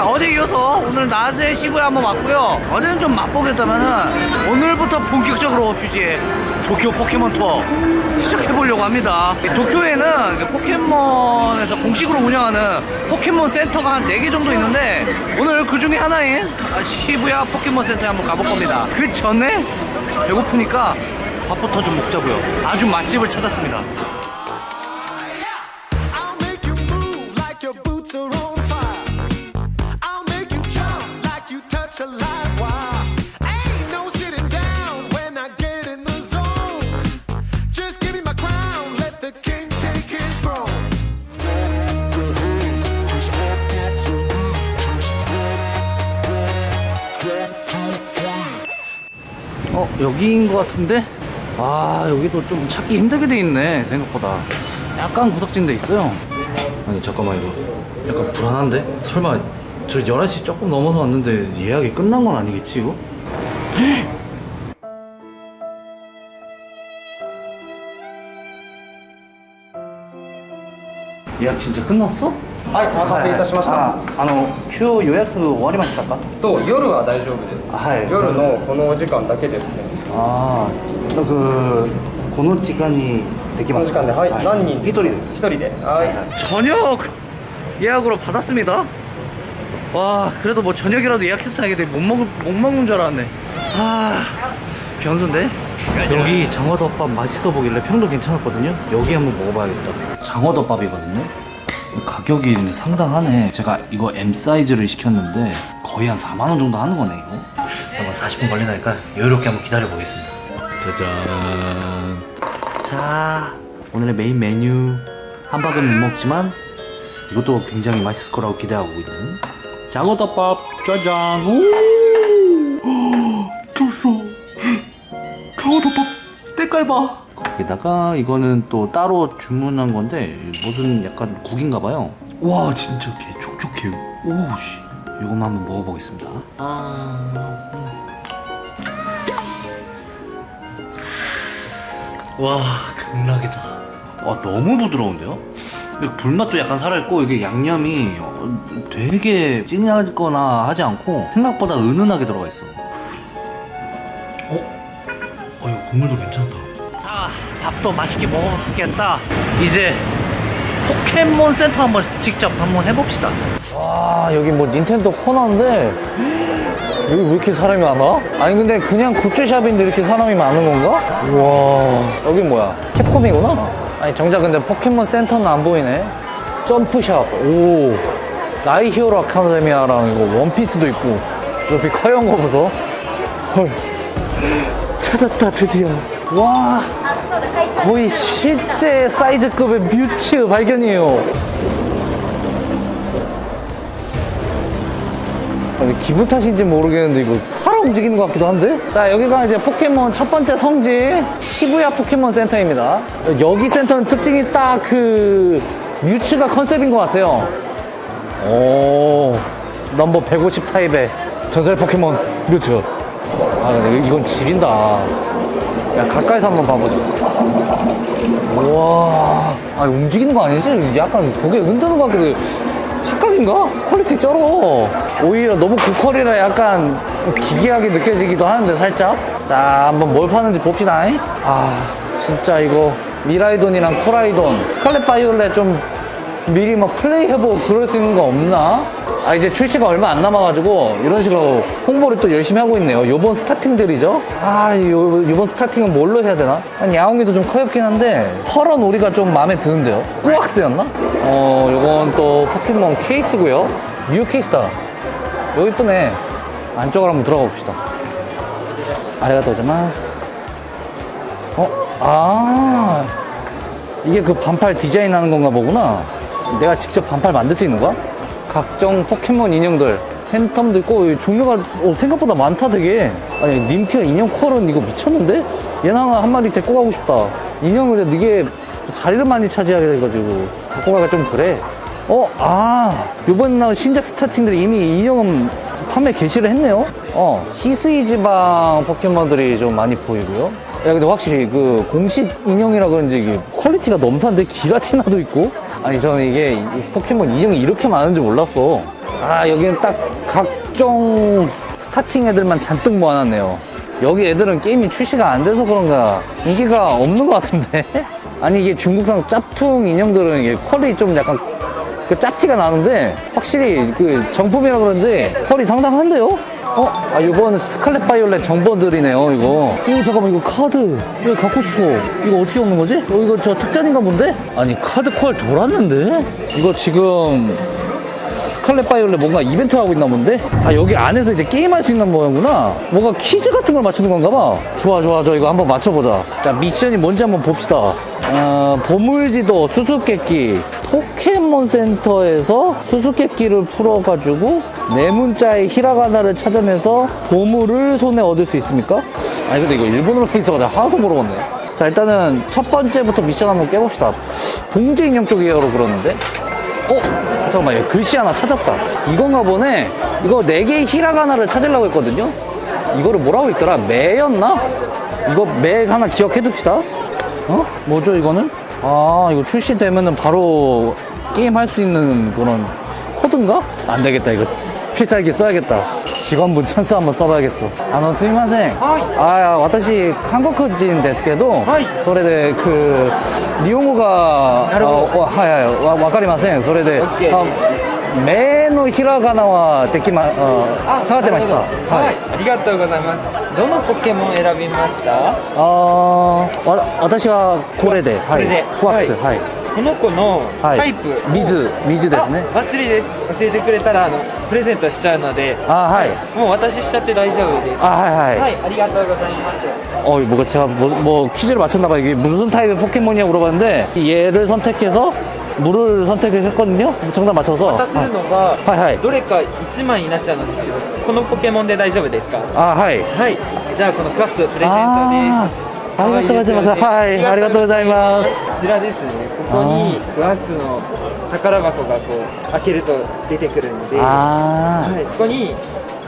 자 어제 이어서 오늘 낮에 시부에 한번 왔고요. 어제는 좀 맛보겠다면은 오늘부터 본격적으로 퓨지의 도쿄 포켓몬 투어 시작해보려고 합니다. 이 도쿄에는 그 포켓몬에서 공식으로 운영하는 포켓몬 센터가 한 4개 정도 있는데 오늘 그 중에 하나인 시부야 포켓몬 센터에 한번 가볼 겁니다. 그 전에 배고프니까 밥부터 좀 먹자고요. 아주 맛집을 찾았습니다 여기인 것 같은데? 아 여기도 좀 찾기 힘들게 돼 있네 생각보다. 약간 구석진 데 있어요. 아니 잠깐만 이거. 약간 불안한데? 설마 저 11시 조금 넘어서 왔는데 예약이 끝난 건 아니겠지 이거? 예약 진짜 끝났어? はい、お待たせいたしました。ああの今日予約終わりましたかと夜は大丈夫です。はい夜のこのお時間だけですね。ああなんかこの時間にできこの時間で、はい、何人？一人です一人で。はい。 저녁 예약으로 받았습니다. 와, 그래도 뭐 저녁이라도 예약해서 다행인데 못 먹, 못 먹는 줄 알았네. 아, 변수인데? 여기 장어덮밥 맛있어 보길래 평도 괜찮았거든요. 여기 한번 먹어봐야겠다. 장어덮밥이거든요. 가격이 상당하네. 제가 이거 M 사이즈를 시켰는데 거의 한 4만 원 정도 하는 거네 이거. 잠깐 40분 걸리니까 여유롭게 한번 기다려 보겠습니다. 짜잔. 자, 오늘의 메인 메뉴 한박은 못 먹지만 이것도 굉장히 맛있을 거라고 기대하고 있는 장어덮밥 짜잔. 오, 때깔 봐. 거기다가 이거는 또 따로 주문한 건데 무슨 약간 국인가 봐요. 와 진짜 개 촉촉해. 오씨. 이것만 한번 먹어보겠습니다. 아. 와 극락이다 와 너무 부드러운데요? 불맛도 약간 살아있고 이게 양념이 어, 되게 진하거나 하지 않고 생각보다 은은하게 들어가 있어 어? 국물도 괜찮다. 자 밥도 맛있게 먹었겠다. 이제 포켓몬 센터 한번 직접 한번 해봅시다. 와 여기 뭐 닌텐도 코너인데? 여기 왜 이렇게 사람이 많아? 아니 근데 그냥 굿즈샵인데 이렇게 사람이 많은 건가? 우와. 여긴 뭐야? 캡콤이구나? 아니 정작 근데 포켓몬 센터는 안 보이네. 점프샵. 오. 나이 히어로 아카데미아랑 이거 원피스도 있고. 옆에 커연 거 보소. 헐 찾았다 드디어. 와 거의 실제 사이즈급의 뮤츠 발견이에요. 아니, 기분 탓인지 모르겠는데 이거 사람 움직이는 것 같기도 한데? 자 여기가 이제 포켓몬 첫 번째 성지 시부야 포켓몬 센터입니다. 여기 센터는 특징이 딱 그 뮤츠가 컨셉인 것 같아요. 오 넘버 150 타입의 전설 포켓몬 뮤츠 아 이건 지린다 야 가까이서 한번 봐보자 우와 아 움직이는 거 아니지? 약간 고개 흔드는 것 같기도 해. 착각인가? quality 쩔어 오히려 너무 고퀄이라 약간 기괴하게 느껴지기도 하는데 살짝 자 한번 뭘 파는지 봅시다 아 진짜 이거 미라이돈이랑 코라이돈 스칼렛 바이올렛 좀 미리 막 플레이해보고 그럴 수 있는 거 없나? 아 이제 출시가 얼마 안 남아가지고 이런 식으로 홍보를 또 열심히 하고 있네요. 요번 스타팅들이죠? 아 요, 요번 스타팅은 뭘로 해야 되나? 한 야옹이도 좀 커엽긴 한데 펄은 오리가 좀 마음에 드는데요. 꾸왁스였나? 어 요건 또 포켓몬 케이스고요. 뮤 케이스다. 여기 이쁘네. 안쪽으로 한번 들어가 봅시다. 아리가또 고자마스. 어? 아 이게 그 반팔 디자인 하는 건가 보구나. 내가 직접 반팔 만들 수 있는 거야? 각종 포켓몬 인형들 팬텀도 있고 종류가 어, 생각보다 많다 되게. 아니 님피어 인형 콜은 이거 미쳤는데? 얘나 한 마리 데리고 가고 싶다. 인형은 근데 이게 자리를 많이 차지하게 돼가지고 갖고 가기가 좀 그래. 어? 아 요번 나온 신작 스타팅들이 이미 인형은 판매 개시를 했네요? 어 히스이 지방 포켓몬들이 좀 많이 보이고요. 야 근데 확실히 그 공식 인형이라 그런지 quality가 넘사인데 기라티나도 있고 아니 저는 이게 이 포켓몬 인형이 이렇게 많은 줄 몰랐어. 아 여기는 딱 각종 starting 애들만 잔뜩 모아놨네요. 여기 애들은 게임이 출시가 안 돼서 그런가. 인기가 없는 것 같은데? 아니 이게 중국산 짭퉁 인형들은 이게 퀄이 좀 약간 그 짭티가 나는데 확실히 그 정품이라 그런지 퀄이 상당한데요? 어? 아 이건 스칼렛 바이올렛 정보들이네요 이거 오 잠깐만 이거 카드 이거 갖고 싶어 이거 어떻게 얻는 거지? 어 이거 저 특전인가 본데? 아니 카드 퀄 돌았는데? 이거 지금 스칼렛 바이올렛 뭔가 이벤트 하고 있나 본데? 아 여기 안에서 이제 게임할 수 있는 모양구나 뭔가 퀴즈 같은 걸 맞추는 건가 봐 좋아 좋아 저 이거 한번 맞춰보자 자 미션이 뭔지 한번 봅시다 어, 보물지도 수수께끼 포켓몬 센터에서 수수께끼를 풀어가지고 네 문자의 히라가나를 찾아내서 보물을 손에 얻을 수 있습니까? 아니 근데 이거 일본어로 써 있어가지고 하나도 모르겠네 자 일단은 첫 번째부터 미션 한번 깨봅시다 봉제 인형 쪽이에요 그러는데 어? 잠깐만, 여기 글씨 하나 찾았다. 이건가 보네. 이거 네 개의 히라가나를 찾으려고 했거든요. 이거를 뭐라고 했더라? 매였나? 이거 매 하나 기억해 둡시다. 어? 뭐죠, 이거는? 아, 이거 출시되면은 바로 게임 할 수 있는 그런 코드인가? 안 되겠다, 이거. 필살기 써야겠다. 직원분 찬스 한번 써봐야겠어. 아, 너 스미마생. 아, 私 한국人 ですけど、それで그 일본어가 なるほど。 어, はいはいわわかりませんそれで、 OK あ目のひらがなはできまあ下がってましたははいい、ありがとうございます。 どのポケモン選びました？あーわ私はこれではいこれでコワックスははい、この子のはいタイプを、水水ですねあバッチリです。教えてくれたらあのプレゼントしちゃうので、あはいもう私しちゃって大丈夫です。あはいはい、はい、ありがとうございます。 어, 뭐가 제가 뭐, 뭐 퀴즈를 맞췄나봐. 이게 무슨 타입의 포켓몬이냐고 물어봤는데 얘를 선택해서 물을 선택했거든요. 정답 맞춰서. 渡せるのが、はいはいどれか1枚になっちゃうんですけど、このポケモンで大丈夫ですか？ 아, 하이. はい、じゃあこのクラスプレゼントです。 아, ありがとうございます。はい、ありがとうございます。こちらですね。ここにクラスの宝箱がこう開けると出てくるので、は 아. い、ここに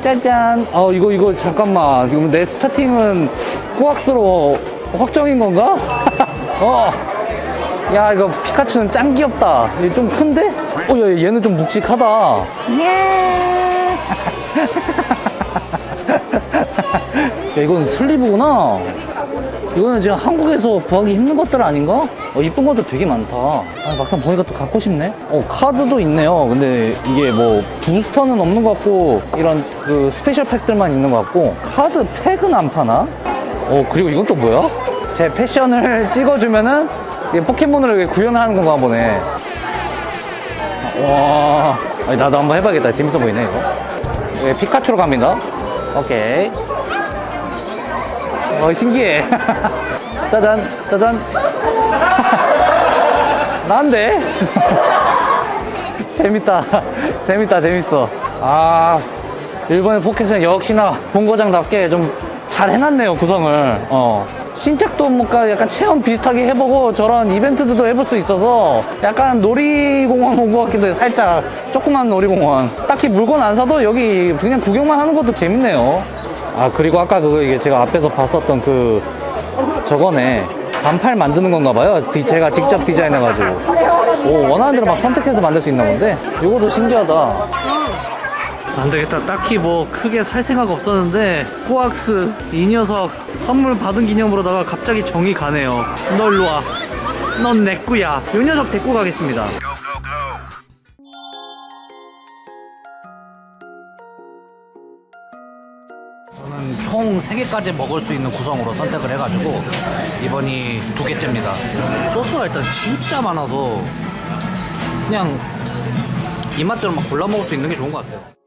짠짠. 어, 이거, 이거, 잠깐만. 지금 내 starting은 꾸왁스로 확정인 건가? 어. 야 이거 피카츄는 짱 귀엽다 얘 좀 큰데? 어 야, 얘는 좀 묵직하다 야 이건 sleeve구나. 이거는 지금 한국에서 구하기 힘든 것들 아닌가? 어 이쁜 것들 되게 많다. 아, 막상 보니까 또 갖고 싶네. 어 카드도 있네요. 근데 이게 뭐 부스터는 없는 것 같고 이런 그 스페셜 팩들만 있는 것 같고. 카드 팩은 안 파나? 어 그리고 이건 또 뭐야? 제 패션을 찍어주면은 포켓몬으로 구현을 하는 건가 보네. 와 나도 한번 해봐야겠다. 재밌어 보이네 이거. 예, 피카츄로 갑니다 오케이. 어 신기해. 짜잔 짜잔. 난데? 재밌다. 재밌다 재밌어. 아 일본의 포켓은 역시나 본고장답게 좀 잘 해놨네요 구성을. 어 신작도 뭔가 약간 체험 비슷하게 해보고 저런 이벤트들도 해볼 수 있어서 약간 놀이공원 온 것 같기도 해 살짝. 조그만 놀이공원. 딱히 물건 안 사도 여기 그냥 구경만 하는 것도 재밌네요. 아 그리고 아까 그거 이게 제가 앞에서 봤었던 그 저거네 반팔 만드는 건가 봐요. 디- 제가 직접 디자인해가지고. 오 원하는 대로 막 선택해서 만들 수 있나 본데? 이것도 신기하다 안 되겠다. 딱히 뭐 크게 살 생각 없었는데 코악스 이 녀석 선물 받은 기념으로다가 갑자기 정이 가네요. 너 일로 와 넌 내 꾸야. 이 녀석 데리고 가겠습니다. 저는 총 3개까지 먹을 수 있는 구성으로 선택을 해가지고 이번이 두 개째입니다. 소스가 일단 진짜 많아서 그냥 입맛대로 막 골라 먹을 수 있는 게 좋은 것 같아요